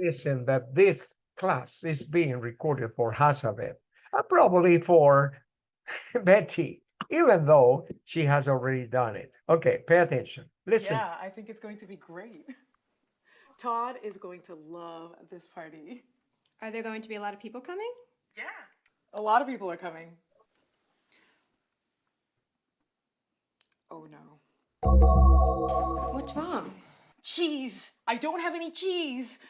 listen that this class is being recorded for Hazabeth, and probably for Betty, even though she has already done it. Okay, pay attention. Listen. Yeah, I think it's going to be great. Todd is going to love this party. Are there going to be a lot of people coming? Yeah. A lot of people are coming. Oh no. What's wrong? Cheese! I don't have any cheese!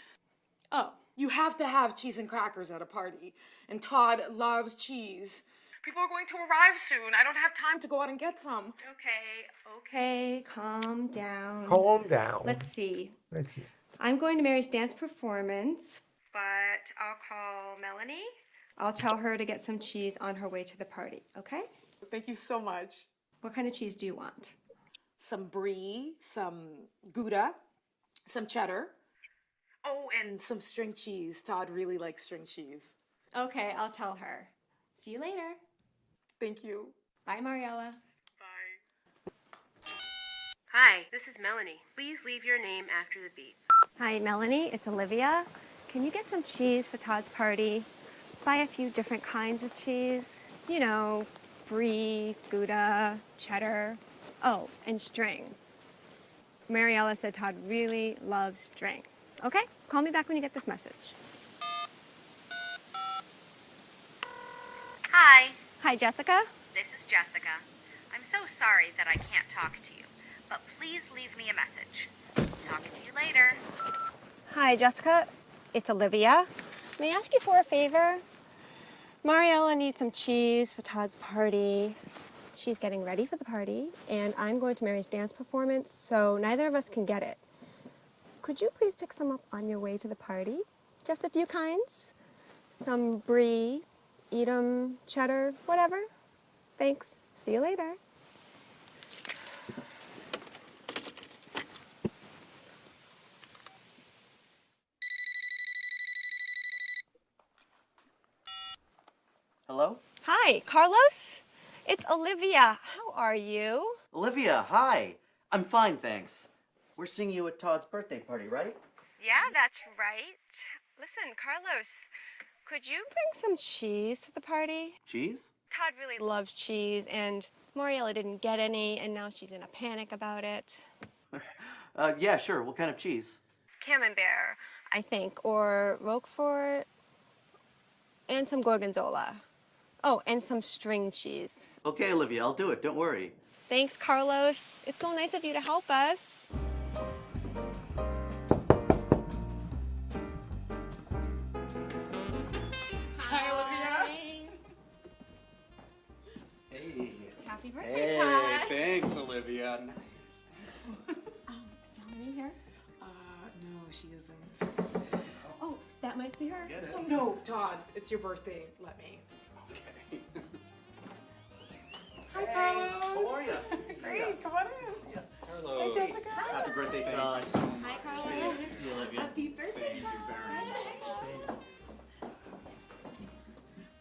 Oh, You have to have cheese and crackers at a party. And Todd loves cheese. People are going to arrive soon. I don't have time to go out and get some. okay, okay, calm down. Calm down. Let's see. Let's see. I'm going to Mary's dance performance, but I'll call Melanie. I'll tell her to get some cheese on her way to the party, okay? Thank you so much. What kind of cheese do you want? Some brie, some Gouda, some cheddar. Oh, and some string cheese. Todd really likes string cheese. Okay, I'll tell her. See you later. Thank you. Bye, Mariella. Bye. Hi, this is Melanie. Please leave your name after the beep. Hi, Melanie. It's Olivia. Can you get some cheese for Todd's party? Buy a few different kinds of cheese. You know, brie, Gouda, cheddar. Oh, and string. Mariella said Todd really loves string. Okay? Call me back when you get this message. Hi, Hi, Jessica. this is Jessica. I'm so sorry that I can't talk to you, but please leave me a message. Talk to you later. Hi, Jessica. It's Olivia. May I ask you for a favor? Mariella needs some cheese for Todd's party. She's getting ready for the party, and I'm going to Mary's dance performance, so neither of us can get it. Could you please pick some up on your way to the party? Just a few kinds? Some brie, Edam, cheddar, whatever. Thanks. See you later. Hello? Hi, Carlos. It's Olivia. How are you? Olivia, hi. I'm fine, thanks. We're seeing you at Todd's birthday party, right? Yeah, that's right. Listen, Carlos, could you bring some cheese to the party? Cheese? Todd really loves cheese, and Mariella didn't get any, and now she's in a panic about it. Uh, yeah, sure. What kind of cheese? Camembert, I think, or Roquefort, and some Gorgonzola. Oh, and some string cheese. Okay, Olivia, I'll do it. Don't worry. Thanks, Carlos. It's so nice of you to help us. Hey. Happy Hey, thanks, Olivia. Nice. Is Melanie here? Uh, no, she isn't. Oh, that might be her. Get it? Oh, no, Todd, it's your birthday. Let me. Okay. Hi, Thanks. Carlos. How are you? Great, come on in. Carlos. Hey, Jessica. Happy birthday, Todd. you so much. Hi, Carlos. See Olivia. Happy birthday, Thank you very much.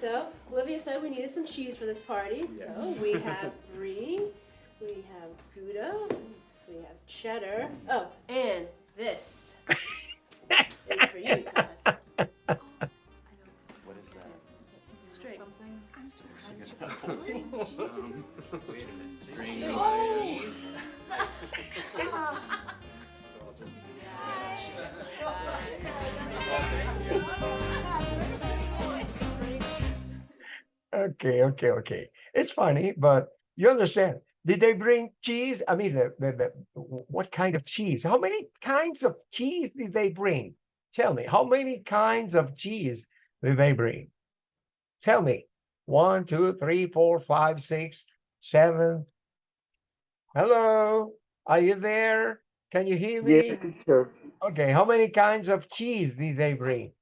so Olivia said we needed some cheese for this party. So oh, we have brie, we have Gouda, we have cheddar. Oh, and this is for you, Todd. What is that? It's straight. Okay, okay, okay. It's funny, but you understand. Did they bring cheese? I mean, the, the, the, what kind of cheese? How many kinds of cheese did they bring? Tell me, how many kinds of cheese did they bring? Tell me. One, two, three, four, five, six, seven. Hello, are you there? Can you hear me? Yes, teacher. Okay, how many kinds of cheese did they bring?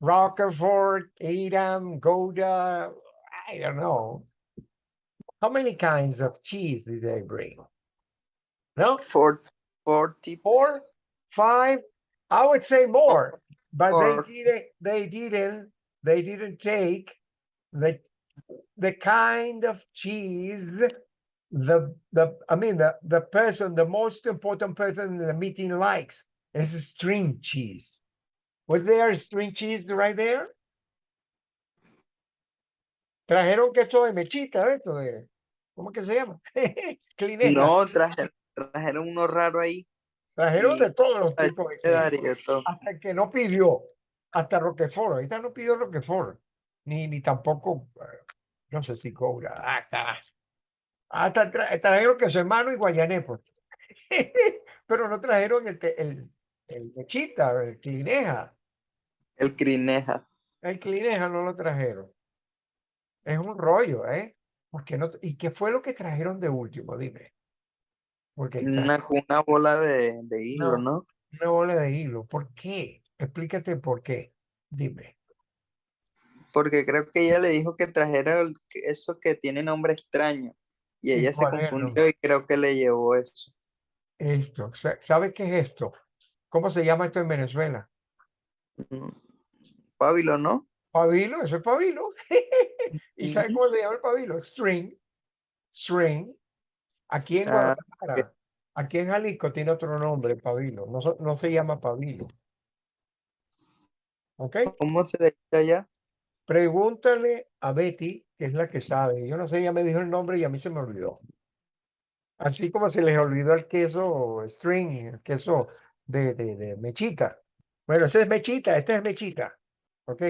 Roquefort, Edam, Gouda, I don't know. How many kinds of cheese did they bring? No, Four, four tips. four, five, I would say more, but Or- they didn't, they didn't, they didn't take the, the kind of cheese the, the, I mean, the, the person, the most important person in the meeting likes is string cheese. Was there string cheese right there? Trajeron queso de mechita, esto de, ¿cómo que se llama? No, traje- trajeron uno raro ahí. Trajeron y- de todos los tipos de. Hasta el que no pidió, hasta Roquefort, ahorita no pidió Roquefort, ni, ni tampoco, eh, no sé si cobra, hasta, hasta tra- trajeron queso hermano y guayané, pues. Pero no trajeron el, el, el mechita, el clineja, El crineja. el clineja no lo trajeron. Es un rollo, ¿eh? Porque no, ¿y qué fue lo que trajeron de último? Dime. Porque Una, una bola de, de hilo, No. ¿no? una bola de hilo. ¿Por qué? Explícate por qué. Dime. Porque creo que ella le dijo que trajera el- eso que tiene nombre extraño. Y ¿Y ella se es confundió y creo que le llevó eso. Esto, sa- ¿sabe qué es esto? ¿Cómo se llama esto en Venezuela? Mm, Pabilo, ¿no? Pabilo, eso es pabilo. ¿Y sabe Ujú. cómo se llama el pabilo? String. String. Aquí en Ah, Guadalajara, aquí en Jalisco tiene otro nombre, pabilo. No, no se llama pabilo. ¿Ok? ¿Cómo se dice allá? Pregúntale a Betty, que es la que sabe. Yo no sé, ella me dijo el nombre y a mí se me olvidó. Así como se les olvidó el queso string, el queso de, de, de mechita. Bueno, ese es mechita, este es mechita. ¿Ok?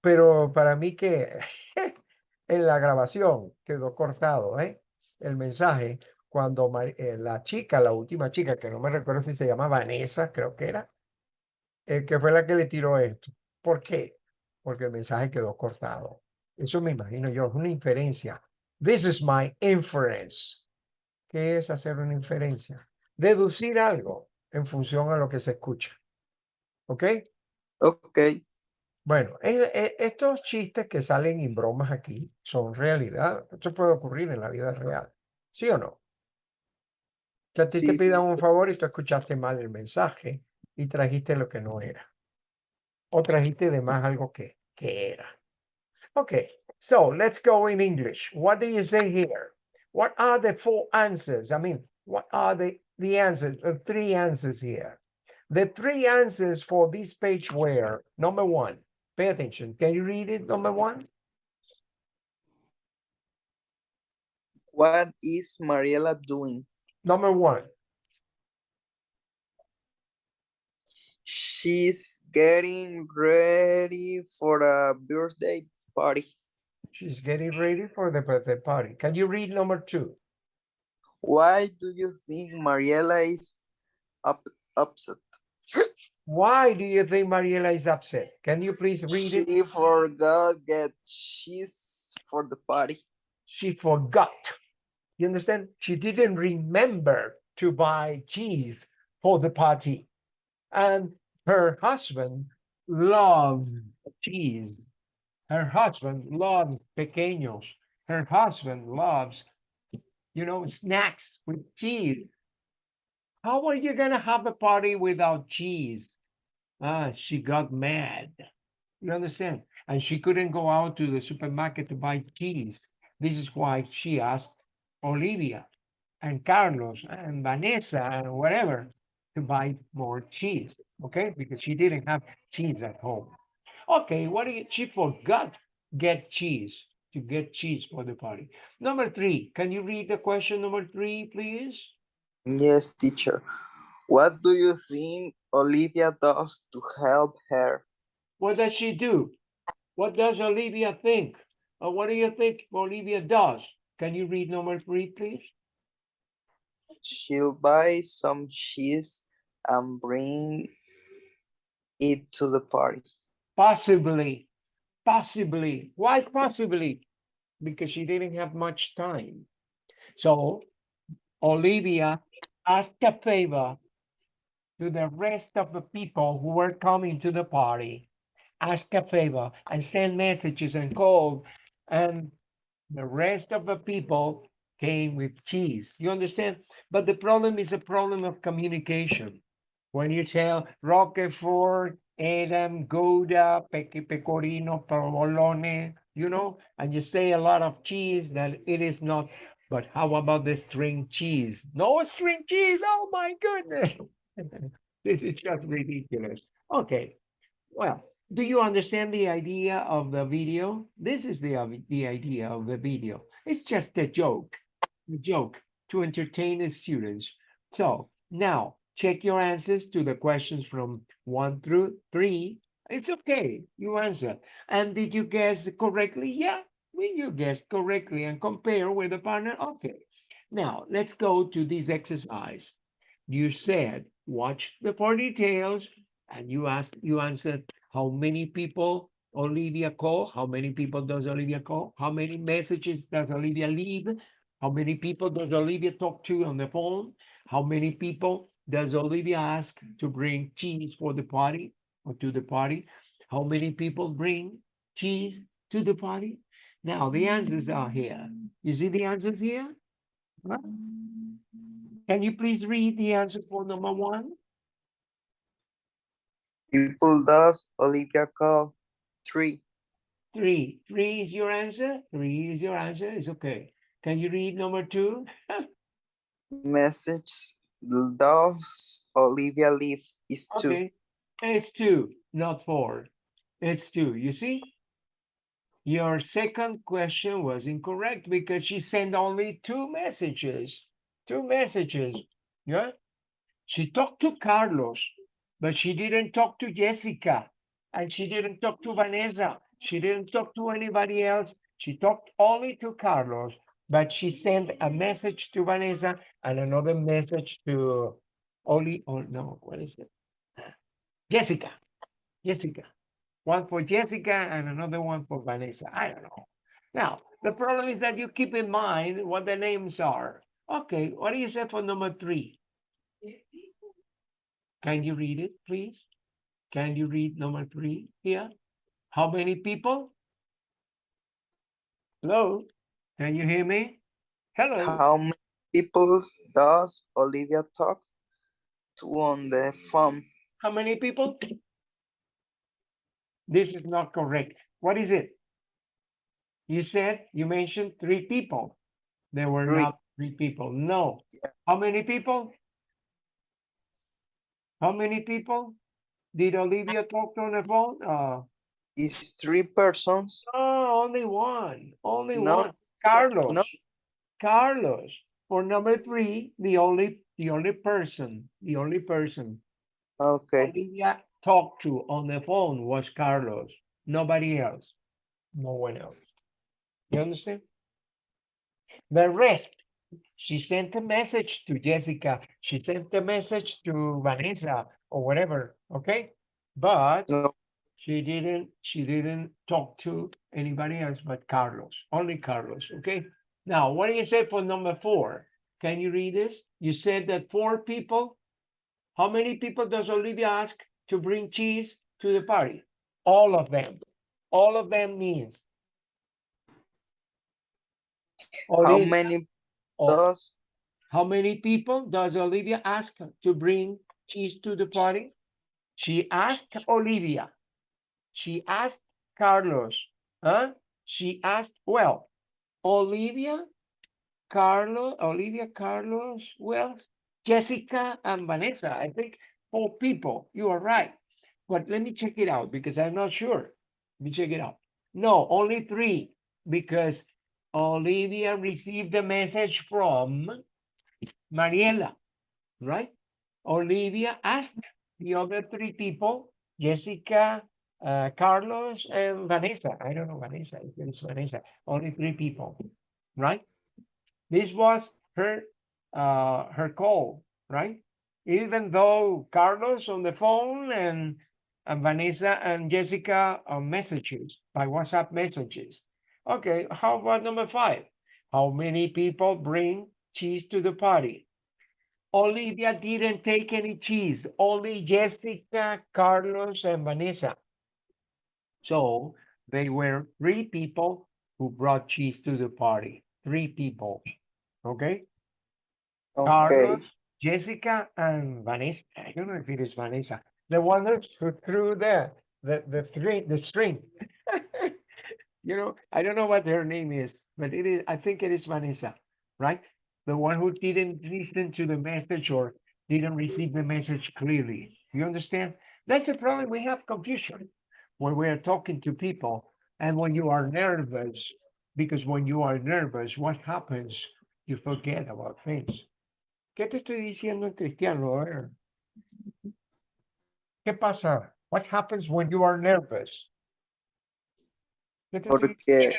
Pero para mí que en la grabación quedó cortado, ¿eh? El mensaje cuando eh, la chica, la última chica, que no me recuerdo si se llama Vanessa, creo que era, eh, que fue la que le tiró esto. ¿Por qué? Porque el mensaje quedó cortado. Eso me imagino yo, es una inferencia. This is my inference. ¿Qué es hacer una inferencia? Deducir algo en función a lo que se escucha. ¿Ok? Ok, Bueno, estos chistes que salen en bromas aquí son realidad. Esto puede ocurrir en la vida real. ¿Sí o no? Que a ti te pidan un favor y tú escuchaste mal el mensaje y trajiste lo que no era. O trajiste de más algo que, que era. Okay, so let's go in English. What do you say here? What are the four answers? I mean, what are the, the answers, the three answers here? The three answers for this page were, number one, pay attention. Can you read it, number one? What is Mariela doing? Number one, She's getting ready for a birthday party. she's getting ready for the birthday party. Can you read number two? Why do you think Mariela is up, upset? Why do you think Mariela is upset? Can you please read it? She forgot that she's for the party. she forgot. You understand? She didn't remember to buy cheese for the party. And her husband loves cheese. Her husband loves pequeños. Her husband loves, you know, snacks with cheese. How are you going to have a party without cheese? Ah, she got mad. You understand? And she couldn't go out to the supermarket to buy cheese. This is why she asked Olivia and Carlos and Vanessa and whatever to buy more cheese. Okay, because she didn't have cheese at home. Okay, what do you, she forgot get cheese to get cheese for the party. Number three, can you read the question number three, please? Yes, teacher. What do you think Olivia does to help her? What does she do? What does Olivia think? Or what do you think Olivia does? Can you read number three, please? She'll buy some cheese and bring it to the party. Possibly, possibly. Why possibly? Because she didn't have much time. So Olivia asked a favor to the rest of the people who were coming to the party. ask a favor and send messages and call, and the rest of the people came with cheese. You understand? But the problem is a problem of communication. When you tell Roquefort, Adam, Gouda, Pecorino, Provolone, you know, and you say a lot of cheese that it is not. But how about the string cheese? No string cheese. Oh my goodness. This is just ridiculous. Okay. Well, do you understand the idea of the video? This is the, the idea of the video. It's just a joke, a joke to entertain the students. So now check your answers to the questions from one through three. It's okay, you answer. And did you guess correctly? Yeah, when you guessed correctly and compare with the partner, okay. Now let's go to this exercise. You said, watch the four details, and you asked, you answered how many people Olivia call? How many people does Olivia call? How many messages does Olivia leave? How many people does Olivia talk to on the phone? How many people does Olivia ask to bring cheese for the party or to the party? How many people bring cheese to the party? Now the answers are here. You see the answers here? Huh? Can you please read the answer for number one? People does Olivia call? Three. Three. Three is your answer? Three is your answer? It's okay. Can you read number two? Message does Olivia leave is two. Okay. It's two, not four. It's two. You see? Your second question was incorrect because she sent only two messages. Two messages. Yeah? She talked to Carlos, but she didn't talk to Jessica. And she didn't talk to Vanessa. She didn't talk to anybody else. She talked only to Carlos, but she sent a message to Vanessa and another message to Oli. Oh, no, what is it? Jessica. Jessica. One for Jessica and another one for Vanessa. I don't know. Now, the problem is that you keep in mind what the names are. Okay, what do you say for number three? Can you read it, please? Can you read number three here? How many people? Hello? Can you hear me? Hello? How many people does Olivia talk to on the phone? How many people? This is not correct. What is it? You said, you mentioned three people. There were Three. not three people. No. How many people? How many people? Did Olivia talk to on the phone? Uh, Is three persons? no, only one, only No, one. Carlos. No. Carlos. For number three, the only, the only person, the only person Okay, Olivia talked to on the phone was Carlos, nobody else, no one else. You understand? The rest, she sent a message to Jessica, she sent a message to Vanessa or whatever, okay? But no, she didn't, she didn't talk to anybody else but Carlos, only Carlos, okay? Now, what do you say for number four? Can you read this? You said that four people how many people does Olivia ask to bring cheese to the party? All of them. All of them means. how many does how many people does Olivia ask to bring cheese to the party? She asked Olivia. She asked Carlos. Huh? She asked, well, Olivia, Carlos, Olivia, Carlos, well, Jessica and Vanessa. I think four people. You are right. But let me check it out because I'm not sure. Let me check it out. No, only three because Olivia received a message from Mariela, right? Olivia asked the other three people, Jessica, uh, Carlos, and Vanessa. I don't know Vanessa, it's Vanessa. Only three people, right? This was her uh, her call, right? Even though Carlos on the phone and, and Vanessa and Jessica on messages, by WhatsApp messages. Okay, how about number five? How many people bring cheese to the party? Olivia didn't take any cheese, only Jessica, Carlos, and Vanessa. So they were three people who brought cheese to the party. Three people. Okay? Okay. Carlos, Jessica, and Vanessa. I don't know if it is Vanessa. The one who threw the the the string the string. You know, I don't know what her name is, but it is I think it is Vanessa, right? The one who didn't listen to the message or didn't receive the message clearly. You understand? That's the problem. We have confusion when we are talking to people and when you are nervous, because when you are nervous, what happens? You forget about things. ¿Qué te estoy diciendo en cristiano? A ¿Qué pasa? What happens when you are nervous? ¿Qué, te estoy- Porque,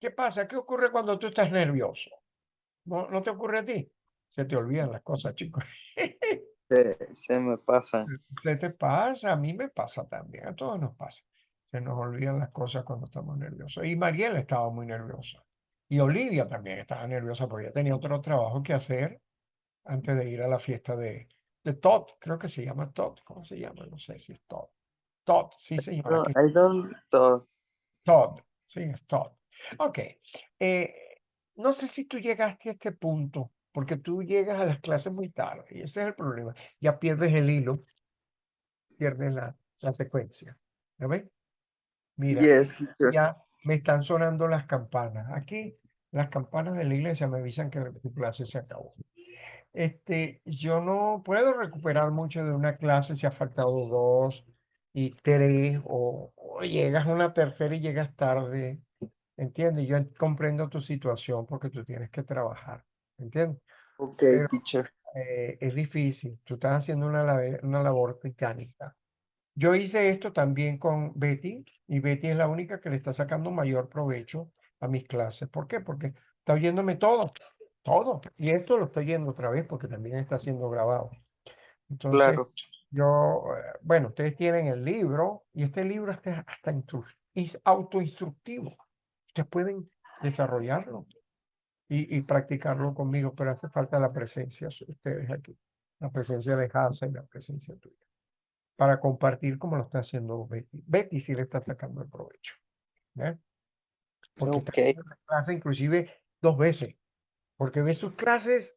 qué pasa? ¿Qué ocurre cuando tú estás nervioso? ¿No, no te ocurre a ti? Se te olvidan las cosas, chicos. se, se me pasan. Se te pasa, a mí me pasa también, a todos nos pasa. Se nos olvidan las cosas cuando estamos nerviosos. Y Mariela estaba muy nerviosa. Y Olivia también estaba nerviosa porque ella tenía otro trabajo que hacer antes de ir a la fiesta de, de Todd. Creo que se llama Todd. ¿Cómo se llama? No sé si es Todd. Todd, sí señora. No, I don't talk. Todd, sí, es Todd. Ok. eh, no sé si tú llegaste a este punto, porque tú llegas a las clases muy tarde, y ese es el problema. Ya pierdes el hilo, pierdes la, la secuencia. ¿Ya ves? Mira, Yes, ya me están sonando las campanas. Aquí, las campanas de la iglesia me avisan que tu clase se acabó. Este, yo no puedo recuperar mucho de una clase si ha faltado dos y tres, o, o llegas a una tercera y llegas tarde. ¿Entiendes? Yo en- comprendo tu situación porque tú tienes que trabajar. ¿Entiendes? Okay, Pero- teacher. eh, es difícil. Tú estás haciendo una, labe- una labor titánica. Yo hice esto también con Betty y Betty es la única que le está sacando mayor provecho a mis clases. ¿Por qué? Porque está oyéndome todo, todo. Y esto lo estoy oyendo otra vez porque también está siendo grabado. Entonces, Claro. Yo, eh, bueno, ustedes tienen el libro y este libro está hasta es autoinstructivo. Ustedes pueden desarrollarlo y, y practicarlo conmigo, pero hace falta la presencia de ustedes aquí, la presencia de Hansa y la presencia tuya, para compartir como lo está haciendo Betty. Betty sí le está sacando el provecho. ¿eh? Porque Okay. la clase inclusive dos veces, porque ve sus clases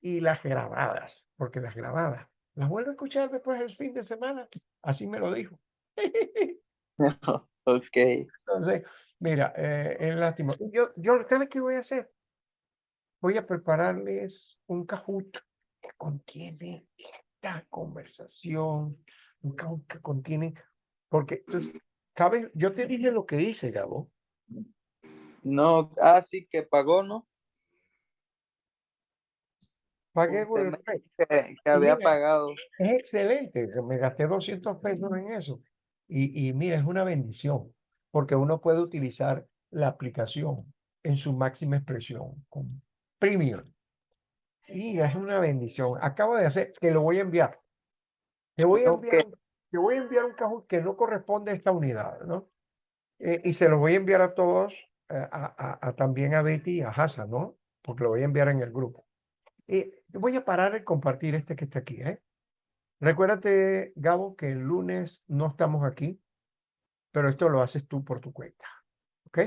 y las grabadas, porque las grabadas las vuelve a escuchar después del fin de semana. Así me lo dijo. Okay. Entonces, mira, eh, es lástima. Yo, yo, ¿sabes qué voy a hacer? Voy a prepararles un Kahoot que contiene esta conversación, un Kahoot que contiene, porque, ¿sabes? Yo te dije lo que dice, Gabo. No, ah, sí que pagó, ¿no? Pagué por el rey. Que, que había mira, pagado. Es excelente, me gasté 200 pesos en eso. Y, y mira, es una bendición, porque uno puede utilizar la aplicación en su máxima expresión con Premium. Y es una bendición. Acabo de hacer, que lo voy a enviar. Te voy a enviar, Ok. un- te voy a enviar un cajón que no corresponde a esta unidad, ¿no? Eh, y se lo voy a enviar a todos, eh, a, a- a también a Betty y a Hassan, ¿no? Porque lo voy a enviar en el grupo. Y voy a parar de compartir este que está aquí, ¿eh? Recuérdate, Gabo, que el lunes no estamos aquí, pero esto lo haces tú por tu cuenta, ¿ok?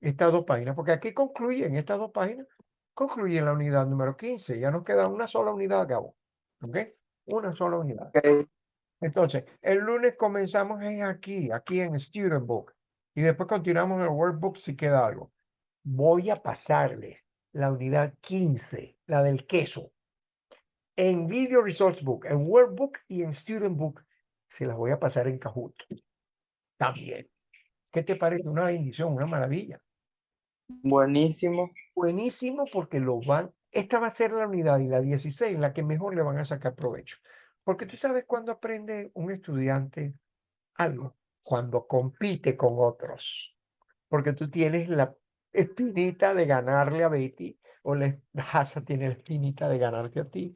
Estas dos páginas, porque aquí concluyen, estas dos páginas concluyen la unidad número 15. Ya nos queda una sola unidad, Gabo, ¿ok? Una sola unidad. Okay. Entonces, el lunes comenzamos en aquí, aquí en Student Book, y después continuamos en el Workbook si queda algo. Voy a pasarles la unidad 15, la del queso, en Video Resource Book, en Workbook y en Student Book, se las voy a pasar en Kahoot. También. ¿Qué te parece? Una bendición, una maravilla. Buenísimo. Buenísimo porque lo van, esta va a ser la unidad y la 16 la que mejor le van a sacar provecho. Porque tú sabes cuándo aprende un estudiante algo, cuando compite con otros. Porque tú tienes la espinita de ganarle a Betty, o la Hasa tiene la espinita de ganarte a ti,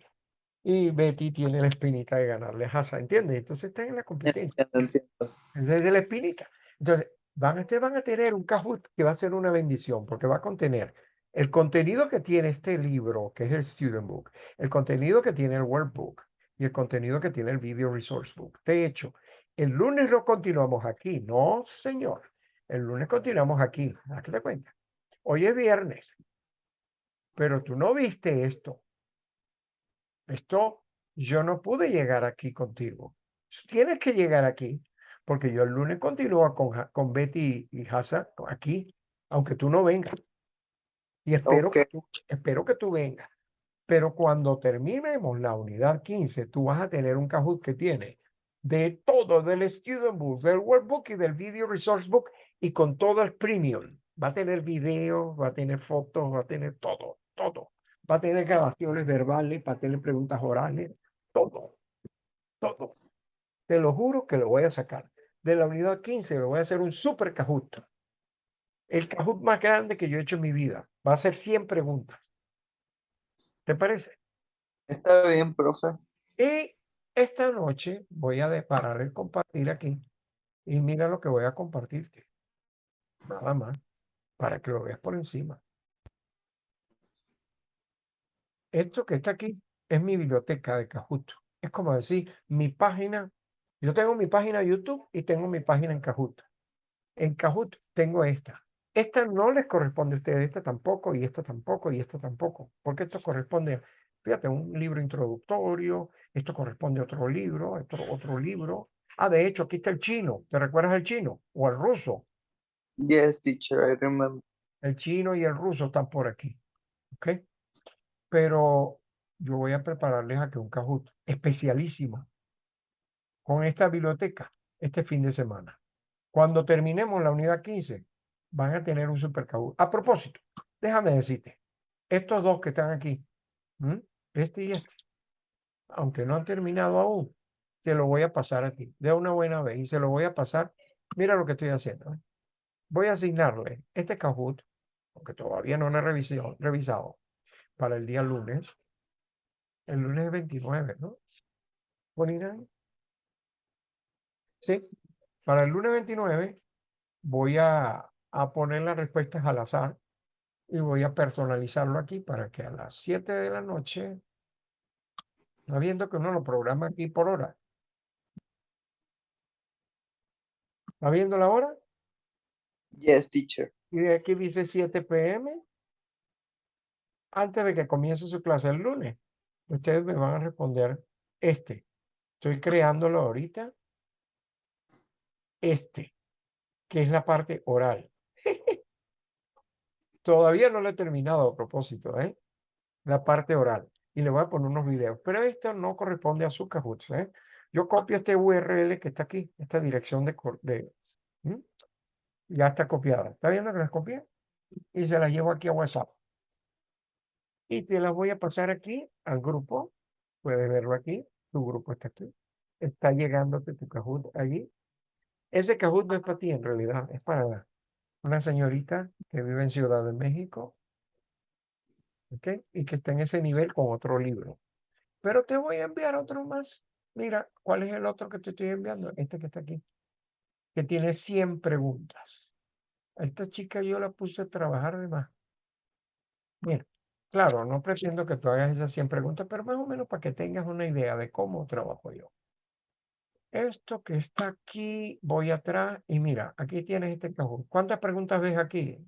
y Betty tiene la espinita de ganarle a Hasa, ¿entiendes? Entonces están en la competencia. Entiendo, la espinita. Entonces, van, ustedes van a tener un Kahoot que va a ser una bendición, porque va a contener el contenido que tiene este libro, que es el Student Book, el contenido que tiene el Workbook y el contenido que tiene el Video Resource Book. De hecho, El lunes lo continuamos aquí. No, señor. El lunes continuamos aquí. ¿A qué te cuenta? Hoy es viernes. Pero tú no viste esto. Esto, yo no pude llegar aquí contigo. Tienes que llegar aquí. Porque yo el lunes continúo con, con Betty y Hassan aquí. Aunque tú no vengas. Y espero, que tú, espero que tú vengas. Pero cuando terminemos la unidad 15, tú vas a tener un Kahoot que tiene de todo, del Student Book, del Workbook y del Video Resource Book, y con todo el premium. Va a tener videos, va a tener fotos, va a tener todo, todo. Va a tener grabaciones verbales, va a tener preguntas orales, todo, todo. Te lo juro que lo voy a sacar. De la unidad 15 lo voy a hacer un super Kahoot. El Kahoot más grande que yo he hecho en mi vida. Va a ser 100 preguntas. ¿Te parece? Está bien, profe. Y esta noche voy a parar el compartir aquí y mira lo que voy a compartirte. Nada más, para que lo veas por encima. Esto que está aquí es mi biblioteca de Kahoot. Es como decir, mi página, yo tengo mi página YouTube y tengo mi página en Kahoot. En Kahoot tengo esta. Esta no les corresponde a ustedes, esta tampoco, y esta tampoco, y esta tampoco, porque esto corresponde, fíjate, a un libro introductorio, esto corresponde a otro libro, otro, otro libro. Ah, de hecho, aquí está el chino. ¿Te recuerdas el chino? O el ruso. Yes, teacher, I remember. El chino y el ruso están por aquí. ¿Ok? Pero yo voy a prepararles aquí un Kahoot especialísimo con esta biblioteca este fin de semana. Cuando terminemos la unidad 15, van a tener un super Kahoot. A propósito, déjame decirte, estos dos que están aquí, este y este, aunque no han terminado aún, se lo voy a pasar a ti de una buena vez y se lo voy a pasar. Mira lo que estoy haciendo. ¿eh? Voy a asignarle este Kahoot, porque todavía no lo he revisado, revisado, para el día lunes. El lunes es 29, ¿no? 29. Sí, para el lunes 29 voy a, a poner las respuestas al azar y voy a personalizarlo aquí para que a las 7 de la noche, está viendo que uno lo programa aquí por hora. ¿Está viendo la hora? Yes, teacher. Y aquí dice 7 pm. Antes de que comience su clase el lunes, ustedes me van a responder este. Estoy creándolo ahorita. Este, que es la parte oral. Todavía no lo he terminado a propósito, ¿eh? La parte oral. Y le voy a poner unos videos. Pero esto no corresponde a su Kahoot, ¿eh? Yo copio este URL que está aquí, esta dirección de... de. Ya está copiada. ¿Está viendo que las copié? Y se la llevo aquí a WhatsApp. Y te las voy a pasar aquí al grupo. Puedes verlo aquí. Tu grupo está aquí. Está llegándote tu Kahoot allí. Ese Kahoot no es para ti en realidad. Es para una señorita que vive en Ciudad de México. ¿ok? Y que está en ese nivel con otro libro. Pero te voy a enviar otro más. Mira, ¿cuál es el otro que te estoy enviando? Este que está aquí. Que tiene 100 preguntas. A esta chica yo la puse a trabajar de más. Mira, claro, no pretendo que tú hagas esas 100 preguntas, pero más o menos para que tengas una idea de cómo trabajo yo. Esto que está aquí, voy atrás y mira, aquí tienes este cajón. ¿Cuántas preguntas ves aquí?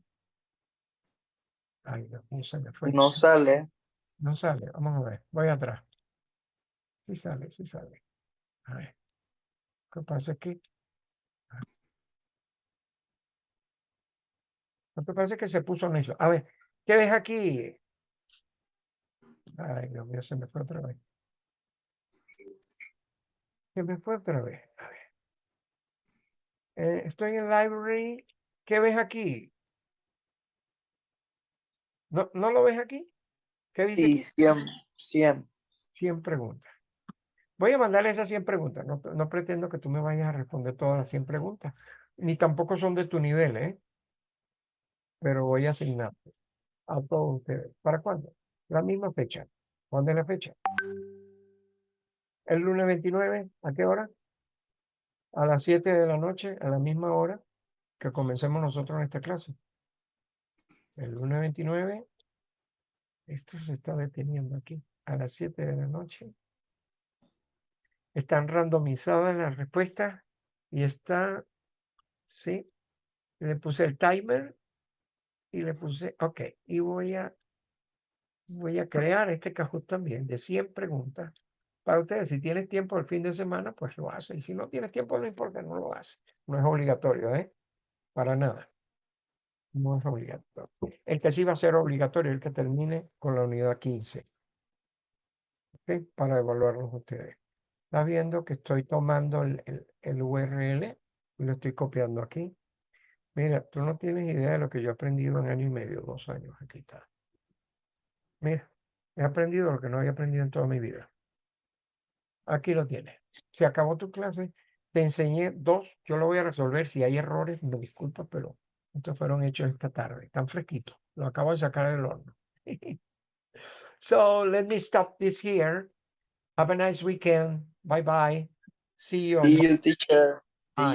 Ay, mío, se me fue. No sale. No sale, vamos a ver, voy atrás. Sí sale, sí sale. A ver, ¿qué pasa aquí? Lo que pasa es que se puso necio. A ver, ¿qué ves aquí? Ay, Dios mío, se me fue otra vez. Se me fue otra vez. A ver. Eh, estoy en library. ¿Qué ves aquí? ¿No, ¿no lo ves aquí? ¿Qué dice Sí, aquí? 100, 100. 100 preguntas. Voy a mandarle esas 100 preguntas. No, pretendo que tú me vayas a responder todas las 100 preguntas. Ni tampoco son de tu nivel, ¿eh? Pero voy a asignarte a todos ustedes. ¿Para cuándo? La misma fecha. ¿Cuándo es la fecha? El lunes 29, ¿a qué hora? A las 7 de la noche, a la misma hora que comencemos nosotros en esta clase. El lunes 29, esto se está deteniendo aquí, a las 7 de la noche. Están randomizadas las respuestas Y está, sí, le puse el timer y le puse, ok, y voy a, voy a crear este Kahoot también de 100 preguntas para ustedes. Si tienes tiempo el fin de semana, pues lo hace. Y si no tienes tiempo, no importa, no lo hace. No es obligatorio, ¿eh? Para nada. No es obligatorio. El que sí va a ser obligatorio el que termine con la unidad 15. ¿ok? Para evaluarlos ustedes. Está viendo que estoy tomando el, el- el URL y lo estoy copiando aquí. Mira, tú no tienes idea de lo que yo he aprendido en año y medio, dos años. Aquí está. Mira, he aprendido lo que no había aprendido en toda mi vida. Aquí lo tienes. Se acabó tu clase. Te enseñé dos. Yo lo voy a resolver. Si hay errores, me disculpa, pero estos fueron hechos esta tarde. Están fresquitos. Lo acabo de sacar del horno. so let me stop this here. Have a nice weekend. Bye bye. See you. See you, teacher.